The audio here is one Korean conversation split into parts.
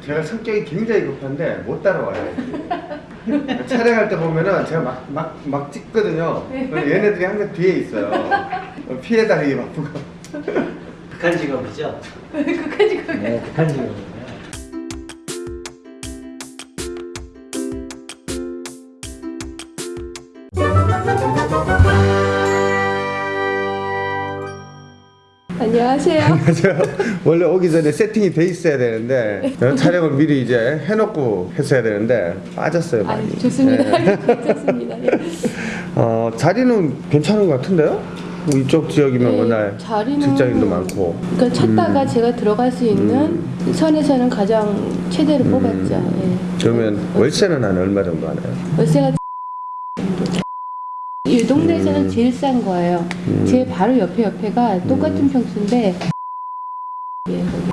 제가 성격이 굉장히 급한데 못 따라와요. 촬영할 때 보면은 제가 막, 막, 막 찍거든요. 얘네들이 항상 뒤에 있어요. 피해 다니기 바쁘고. 극한 직업이죠? 끝까지 그 네, 극한 직업 안녕하세요. 제가 원래 오기 전에 세팅이 돼 있어야 되는데 촬영을 미리 이제 해놓고 했어야 되는데 빠졌어요 아, 많이. 좋습니다. 네. 괜찮습니다. 예. 어, 자리는 괜찮은 것 같은데요? 뭐 이쪽 지역이면 네, 워낙 자리는- 직장인도 많고. 그러니까 찾다가 음. 제가 들어갈 수 있는 선에서는 가장 최대로 음. 뽑았죠. 예. 그러면 월세는 한 얼마 정도 하나요? 월세가 이 동네에서는 음. 제일 싼 거예요. 음. 제 바로 옆에 옆에가 똑같은 평수인데 예, 거기.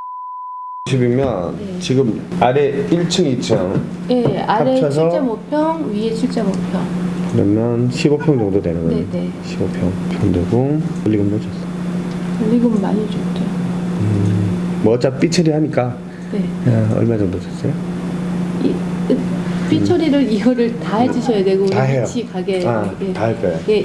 집이면 네. 지금 아래 1층, 2층 예, 아래 합쳐서? 7.5평, 위에 7.5평. 그러면 15평 정도 되는 거예요. 네, 네. 15평 평 되고 권리금 넣어줬어. 권리금 많이 줬죠. 뭐 어차피 삐처리 하니까 네. 야, 얼마 정도 줬어요? 이, 삐 처리를 이거를 다 해주셔야 되고 다 해요. 같이 가게 아, 예. 다할 거예요. 예.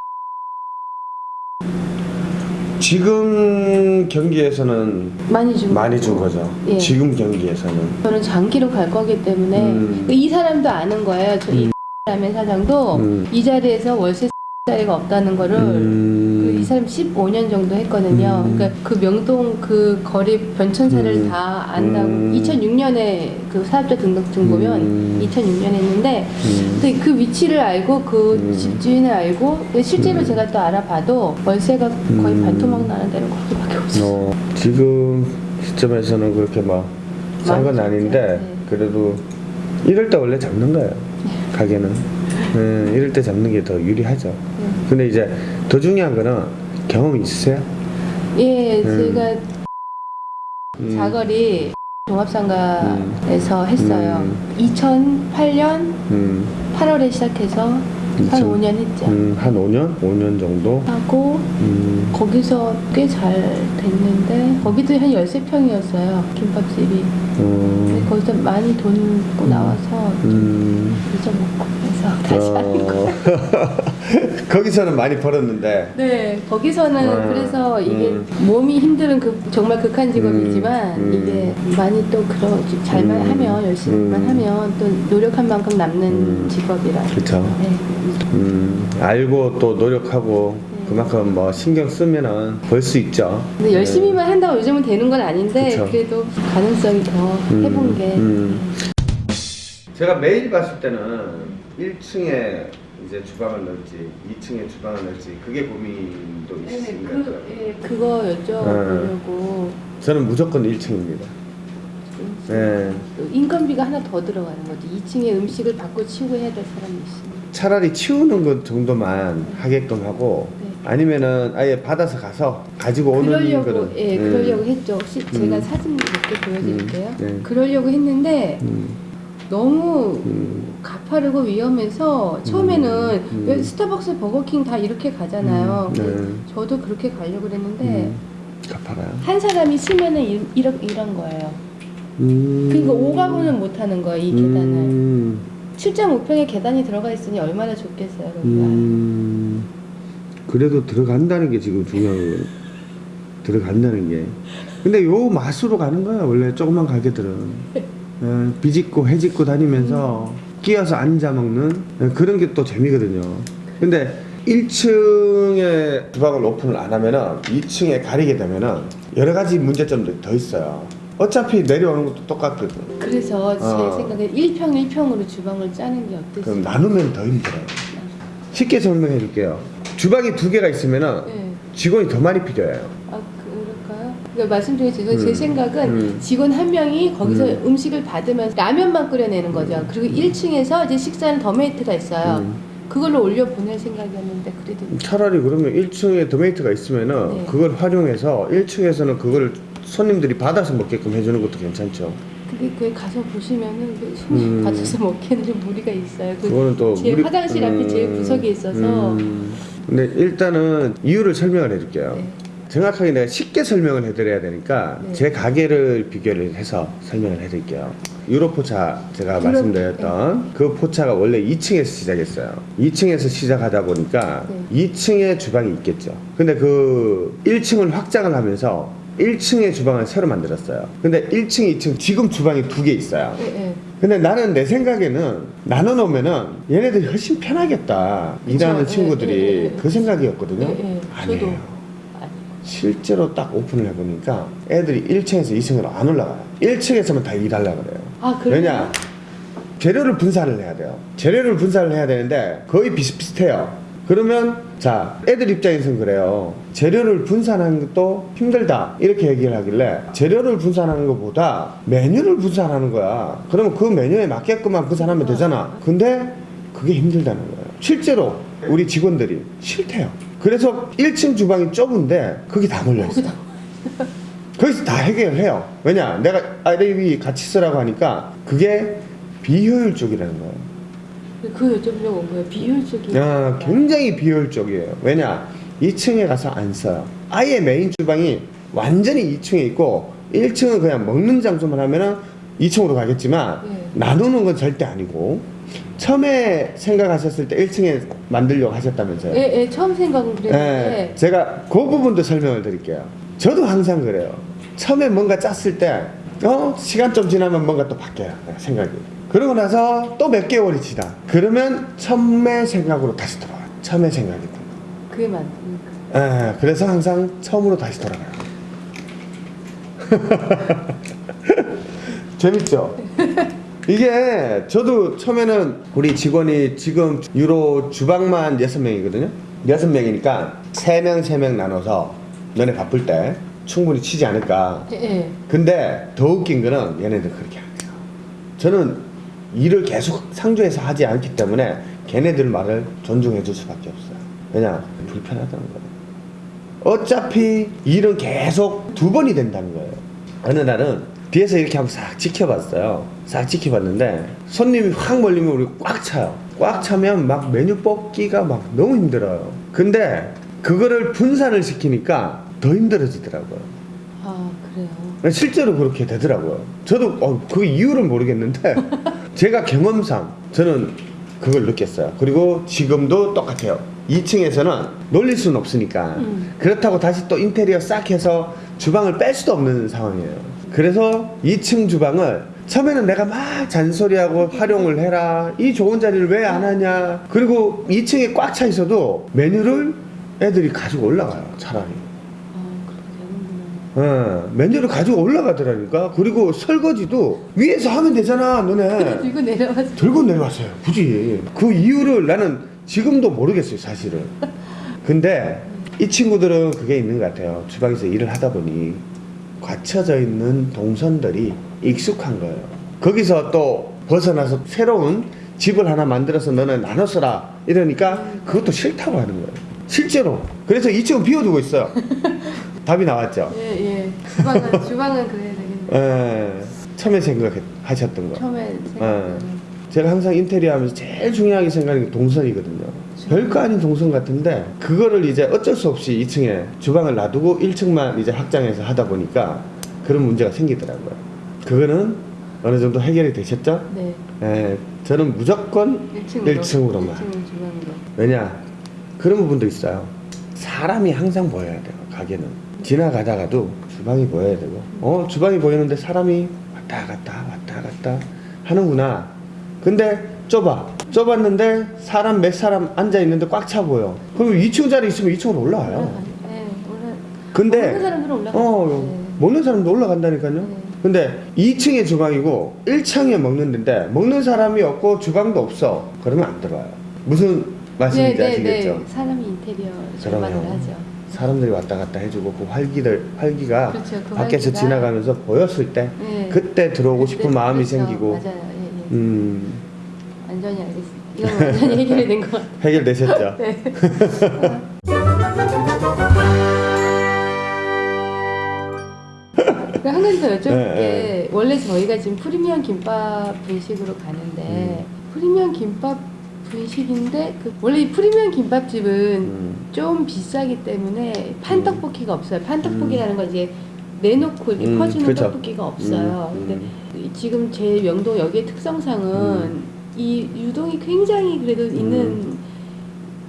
지금 경기에서는 많이 준 많이. 준 거죠. 예. 지금 경기에서는. 저는 장기로 갈 거기 때문에 음. 이 사람도 아는 거예요. 저이 음. 라면 사장도 음. 이 자리에서 월세 자리가 없다는 거를 음. 그이 사람 15년 정도 했거든요. 음. 그러니까 그 명동 그 거리 변천사를 음. 다 안다고 음. 2006년에 그 사업자 등록증 보면 음. 2006년에 했는데 음. 그 위치를 알고 그 음. 집주인을 알고 실제로 음. 제가 또 알아봐도 월세가 거의 음. 반토막 나는 데는 거기밖에 없어요. 어, 지금 시점에서는 그렇게 막 싼 건 아닌데 네. 그래도 이럴 때 원래 잡는 거예요 가게는 네, 이럴 때 잡는 게 더 유리하죠 네. 근데 이제 더 중요한 거는 경험이 있으세요? 예, 음. 제가 음. 자거리 종합상가에서 했어요. 음. 2008년 음, 8월에 시작해서 한 2000. 5년 했죠. 음, 한 5년? 5년 정도? 하고 음, 거기서 꽤 잘 됐는데 거기도 한 13평이었어요. 김밥집이. 음, 거기서 많이 돈고 나와서 좀 음, 잊어먹고 그래서 다시 하는 거. 어, 거기서는 많이 벌었는데 네, 거기서는 아, 그래서 이게 음. 몸이 힘든 그 정말 극한 직업이지만 음, 음. 이게 많이 또 그런 잘만 음, 하면 열심히만 음. 하면 또 노력한 만큼 남는 음. 직업이라. 그쵸. 네. 음, 알고 또 노력하고 네. 그만큼 뭐 신경 쓰면은 벌 수 있죠. 근데 열심히만 한다고 요즘은 되는 건 아닌데 네. 그쵸. 그래도 가능성이 더 음, 해본 게 음. 제가 매일 봤을 때는 1층에 이제 주방을 넣을지 2층에 주방을 넣을지 그게 고민도 네, 있으신 것 그, 같아요. 예, 그거 여쭤보려고 저는 무조건 1층입니다. 네. 인건비가 하나 더 들어가는 거지 2층에 음식을 받고 치우고 해야 될 사람이 있으니까 차라리 치우는 것 정도만 하게끔 하고 네. 아니면은 아예 받아서 가서 가지고 오는 그러려고 거는 예 음, 그러려고 했죠. 혹시 제가 음. 사진 몇개 보여드릴게요. 음, 네. 그러려고 했는데 음, 너무 음, 가파르고 위험해서 처음에는 음. 왜 스타벅스, 버거킹 다 이렇게 가잖아요. 음, 네. 저도 그렇게 가려고 그랬는데 음, 가파라요. 한 사람이 치면은 이- 이런 이런 거예요. 음. 그러니까 오가고는 못 하는 거예요. 이 계단을. 음, 7.5평에 계단이 들어가 있으니 얼마나 좋겠어요. 음, 그래도 들어간다는 게 지금 중요한 거예요. 들어간다는 게. 근데 요 맛으로 가는 거야 원래 조그만 가게들은. 어, 비집고 해집고 다니면서 끼어서 앉아 먹는 어, 그런 게 또 재미거든요. 근데 1층에 주방을 오픈을 안 하면은 2층에 가리게 되면은 여러 가지 문제점들이 더 있어요. 어차피 내려오는 것도 똑같거든. 그래서 제 어. 생각에 1평 1평으로 주방을 짜는 게 그럼 어떠세요? 나누면 더 힘들어요. 쉽게 설명해 줄게요. 주방이 두 개가 있으면은 네. 직원이 더 많이 필요해요. 아 그러니까 말씀드린 제가 제 음. 생각은 음. 직원 한 명이 거기서 음. 음. 식을 받으면서 라면만 끓여내는 거죠. 그리고 1층에서 이제 식사는 더메이트가 있어요. 음. 그걸로 올려 보낼 생각이었는데 그래도 차라리 그러면 1층에 도메이트가 있으면은 네. 그걸 활용해서 1층에서는 그걸 손님들이 받아서 먹게끔 해주는 것도 괜찮죠. 그게 그에 가서 보시면은 그 손님 음. 받아서 먹기에는 좀 무리가 있어요. 그 그거는 또제 무리- 화장실 앞에 제일 음, 구석에 있어서 음. 근데 일단은 이유를 설명을 해줄게요. 네. 정확하게 내가 쉽게 설명을 해드려야 되니까 네. 제 가게를 비교를 해서 설명을 해드릴게요. 유로 포차 제가 유로- 말씀드렸던 그 포차가 원래 2층에서 시작했어요. 2층에서 시작하다 보니까 네. 2층에 주방이 있겠죠. 근데 그 1층을 확장을 하면서 1층의 주방을 새로 만들었어요. 근데 1층, 2층 지금 주방이 두 개 있어요. 예, 예. 근데 나는 내 생각에는 나눠 놓으면은 얘네들이 훨씬 편하겠다. 그쵸. 일하는 예, 친구들이. 그 생각이었거든요. 아니에요. 실제로 딱 오픈을 해보니까 애들이 1층에서 2층으로 안 올라가요. 1층에서만 다 일하려고 그래요. 아, 그래요? 왜냐? 재료를 분산을 해야 돼요. 재료를 분산을 해야 되는데 거의 비슷비슷해요. 그러면 자 애들 입장에서는 그래요. 재료를 분산하는 것도 힘들다 이렇게 얘기를 하길래 재료를 분산하는 것보다 메뉴를 분산하는 거야. 그러면 그 메뉴에 맞게끔만 분산하면 되잖아. 근데 그게 힘들다는 거예요. 실제로 우리 직원들이 싫대요. 그래서 1층 주방이 좁은데 거기 다 몰려 있어. 거기다. 거기서 다 해결해요. 왜냐? 내가 아이레이 같이 쓰라고 하니까 그게 비효율적이라는 거예요. 그 여쭤보려고 온 거예요. 비효율적인. 야, 굉장히 비효율적이에요. 왜냐? 2층에 가서 안 써요. 아예 메인 주방이 완전히 2층에 있고 1층은 그냥 먹는 장소만 하면은 2층으로 가겠지만 네. 나누는 건 절대 아니고 처음에 생각하셨을 때 1층에 만들려고 하셨다면서요? 예, 예, 처음 생각은 그랬는데. 예, 제가 그 부분도 설명을 드릴게요. 저도 항상 그래요. 처음에 뭔가 짰을 때, 어, 시간 좀 지나면 뭔가 또 바뀌어요. 생각이. 그러고 나서 또 몇 개월이 지나. 그러면 처음의 생각으로 다시 돌아와요. 처음의 생각이. 그게 맞으니까. 예, 그래서 항상 처음으로 다시 돌아가요. 재밌죠? 이게 저도 처음에는 우리 직원이 지금 유로 주방만 6명이거든요. 6명이니까 3명, 3명 나눠서 너네 바쁠 때 충분히 치지 않을까. 예, 예. 근데 더 웃긴 거는 얘네들 그렇게 안 해요. 저는 일을 계속 상주해서 하지 않기 때문에 걔네들 말을 존중해 줄 수밖에 없어요. 왜냐? 불편하다는 거예요. 어차피 일은 계속 두 번이 된다는 거예요. 어느 날은 뒤에서 이렇게 한번 싹 지켜봤어요. 싹 지켜봤는데 손님이 확 몰리면 우리 꽉 차요. 꽉 차면 막 메뉴 뽑기가 막 너무 힘들어요. 근데 그거를 분산을 시키니까 더 힘들어지더라고요. 아, 그래요. 실제로 그렇게 되더라고요. 저도 어, 그 이유를 모르겠는데 제가 경험상 저는 그걸 느꼈어요. 그리고 지금도 똑같아요. 2층에서는 놀릴 수는 없으니까 음. 그렇다고 다시 또 인테리어 싹 해서 주방을 뺄 수도 없는 상황이에요. 그래서 2층 주방을 처음에는 내가 막 잔소리하고 활용을 해라. 이 좋은 자리를 왜 안 하냐. 그리고 2층에 꽉 차 있어도 메뉴를 애들이 가지고 올라가요. 차라리. 아. 어, 메뉴를 가지고 올라가더라니까. 그리고 설거지도 위에서 하면 되잖아, 너네. 들고 내려와서. 들고 내려왔어요, 굳이. 그 이유를 나는 지금도 모르겠어요, 사실은. 근데 이 친구들은 그게 있는 것 같아요. 주방에서 일을 하다 보니 갖춰져 있는 동선들이 익숙한 거예요. 거기서 또 벗어나서 새로운 집을 하나 만들어서 너는 나눠 써라. 이러니까 그것도 싫다고 하는 거예요. 실제로. 그래서 2층은 비워두고 있어요. 답이 나왔죠? 예, 예. 주방은, 주방은 그래야 되겠네. 예, 처음에 생각하셨던 거. 처음에 예. 생각하는. 제가 항상 인테리어 하면서 제일 중요하게 생각하는 게 동선이거든요. 별거 아닌 동선 같은데 그거를 이제 어쩔 수 없이 2층에 주방을 놔두고 1층만 이제 확장해서 하다 보니까 그런 문제가 생기더라고요. 그거는 어느 정도 해결이 되셨죠? 네. 예, 저는 무조건 1층으로. 1층으로만. 1층 주방으로. 왜냐? 그런 부분도 있어요. 사람이 항상 보여야 돼요, 가게는. 지나가다가도 주방이 보여야 되고, 어, 주방이 보이는데 사람이 왔다 갔다, 왔다 갔다 하는구나. 근데 좁아. 좁았는데 사람 몇 사람 앉아있는데 꽉 차 보여. 그럼 2층 자리 있으면 2층으로 올라와요. 네, 올라. 근데, 먹는 사람들은 올라가죠. 어, 네. 먹는 사람도 올라간다니까요. 네. 근데 2층에 주방이고 1층에 먹는 데인데 먹는 사람이 없고 주방도 없어. 그러면 안 들어와요. 무슨 말씀인지 네, 네, 아시겠죠? 네. 사람이 인테리어. 절반을 하죠. 사람들이 왔다 갔다 해주고 그 활기들 활기가 그렇죠. 그 밖에서 활기가- 지나가면서 보였을 때 네. 그때 들어오고 싶은 그때- 마음이 그렇죠. 생기고 맞아요. 예, 예. 음 완전히 알겠습니다. 이건 완전히 해결이 된 것 같아요. 해결되셨죠? 네. 그한 가지 더 여쭤볼게 네, 원래 저희가 지금 프리미엄 김밥 분식으로 가는데 프리미엄 김밥 분식인데 그 원래 이 프리미엄 김밥집은 음. 좀 비싸기 때문에 판떡볶이가 없어요. 판떡볶이라는 건 이제 내놓고 이렇게 음, 퍼주는 그쵸. 떡볶이가 없어요. 음, 근데 지금 제 명동 여기의 특성상은 음. 이 유동이 굉장히 그래도 있는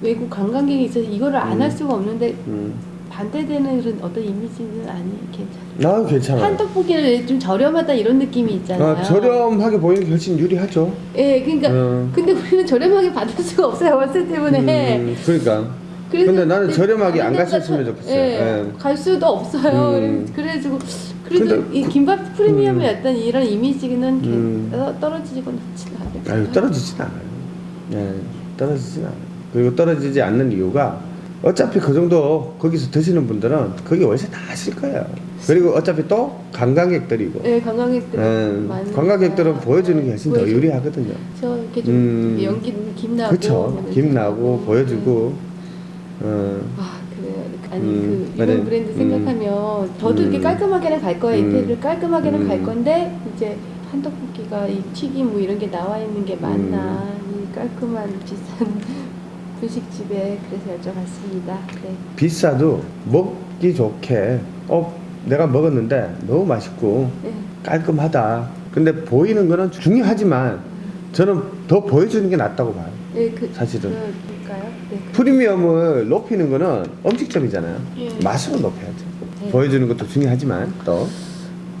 외국 관광객이 있어서 이거를 안할 음. 수가 없는데 음. 반대되는 그런 어떤 이미지는 아니 괜찮아요. 아 괜찮아요. 한 떡볶이는 좀 저렴하다 이런 느낌이 있잖아요. 아, 저렴하게 보이는 게 훨씬 유리하죠. 예, 그러니까 음. 근데 우리는 저렴하게 받을 수가 없어요 월세 때문에. 음, 그러니까. 그래서 근데 나는 네, 저렴하게 안 갔었으면 좋겠어요. 예, 예. 갈 수도 없어요. 음. 그래가지고 그래도 근데 이 김밥 프리미엄의 어떤 이런 이미지는 음. 개- 떨어지고 않지는 않아요. 아유 떨어지진 않아요. 예, 떨어지진 않아요. 그리고 떨어지지 않는 이유가 어차피 그 정도 거기서 드시는 분들은 거기 월세 다 하실 거예요. 그리고 어차피 또 관광객들이고. 네, 관광객들 예, 많으니까. 관광객들은 보여주는 게 훨씬 더 보여주- 유리하거든요. 저 이렇게 좀 음. 연기 김 나고 그렇죠. 뭐김 나고 음. 보여주고. 어, 아 그래요. 아니 음, 그 이런 맞아요. 브랜드 음. 생각하면 저도 음. 이렇게 깔끔하게는 갈 거예요. 음. 이태리를 깔끔하게는 음. 갈 건데 이제 한 떡볶이가 이 튀김 뭐 이런 게 나와 있는 게 맞나 음. 이 깔끔한 비싼 분식집에 그래서 여쭤봤습니다. 네. 비싸도 먹기 좋게 어 내가 먹었는데 너무 맛있고 네. 깔끔하다. 근데 보이는 거는 중요하지만 저는 더 보여주는 게 낫다고 봐요. 네, 그, 사실은. 그럴까요? 네. 그- 프리미엄을 높이는 거는 음식점이잖아요. 예. 맛으로 높여야죠. 네. 보여주는 것도 중요하지만 또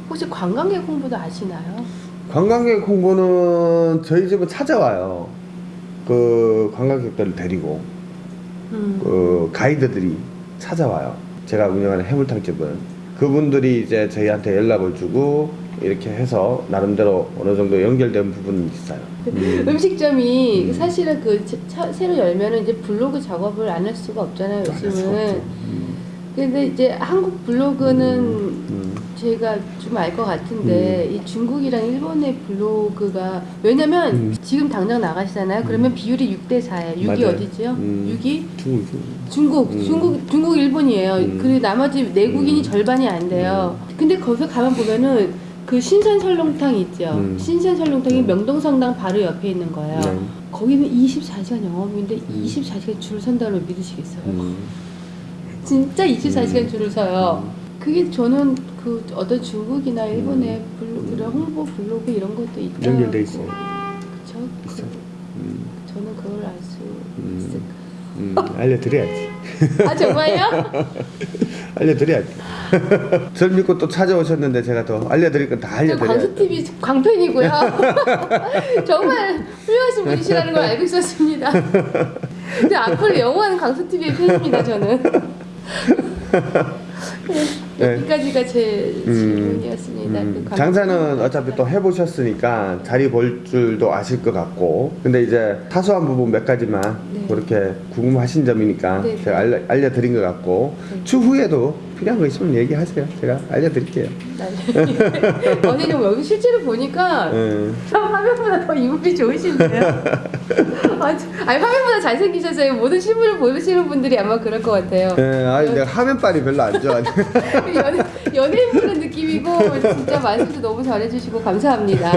혹시 관광객 홍보도 아시나요? 관광객 홍보는 저희 집은 찾아와요. 그 관광객들을 데리고 음. 그 가이드들이 찾아와요. 제가 운영하는 해물탕집은 그분들이 이제 저희한테 연락을 주고 이렇게 해서 나름대로 어느 정도 연결된 부분은 있어요. 음. 음식점이 음. 사실은 그 차- 새로 열면은 이제 블로그 작업을 안 할 수가 없잖아요. 요즘은. 음. 근데 이제 한국 블로그는 음. 제가 좀 알 것 같은데 이 중국이랑 일본의 블로그가 왜냐면 음. 지금 당장 나가시잖아요. 그러면 비율이 6대 4예요. 6이 맞아요. 어디지요? 음. 6이 중국 중국, 음. 중국, 중국, 일본이에요. 음. 그리고 나머지 내국인이 음. 절반이 안 돼요. 근데 거기 가면 보면은 그 신선 설렁탕 있죠. 음. 신선 설렁탕이 음. 명동성당 바로 옆에 있는 거예요. 네. 거기는 24시간 영업인데 음. 24시간 줄 선다고 믿으시겠어요? 음. 진짜 24시간 음. 줄을 서요. 그게 저는 그 어떤 중국이나 일본의 이런 홍보 블로그 이런 것도 있다. 음. 연결돼 있어요. 그, 음. 저는 그걸 알수 음. 있을까? 음. 알려드려야지. 아 정말요? 알려드려야지. 저를 믿고 또 찾아오셨는데 제가 더 알려드릴 건다저 알려드려야지. 광수 TV 광팬이고요. 정말 훌륭하신 분이시라는 걸 알고 있었습니다. 근데 앞으로 영원한 광수 TV의 팬입니다. 저는. 네. 여기까지가 제 음. 질문이었습니다. 음, 그 장사는. 어차피 또 해보셨으니까 자리 볼 줄도 아실 것 같고 근데 이제 사소한 부분 몇 가지만 네. 그렇게 궁금하신 점이니까 네. 제가 알려, 알려드린 것 같고 네. 추후에도 필요한 거 있으면 얘기하세요 제가 알려드릴게요 네. 어제 좀 여기 실제로 보니까 음, 참 화면보다 더 인물이 좋으신데요. 아, 저- 아니 화면보다 잘생기셔서요. 모든 실물을 보시는 분들이 아마 그럴 것 같아요. 예, 아니 내가 화면빨이 별로 안 좋아 연예, 연예인 보는 느낌이고 진짜 말씀도 너무 잘해주시고 감사합니다.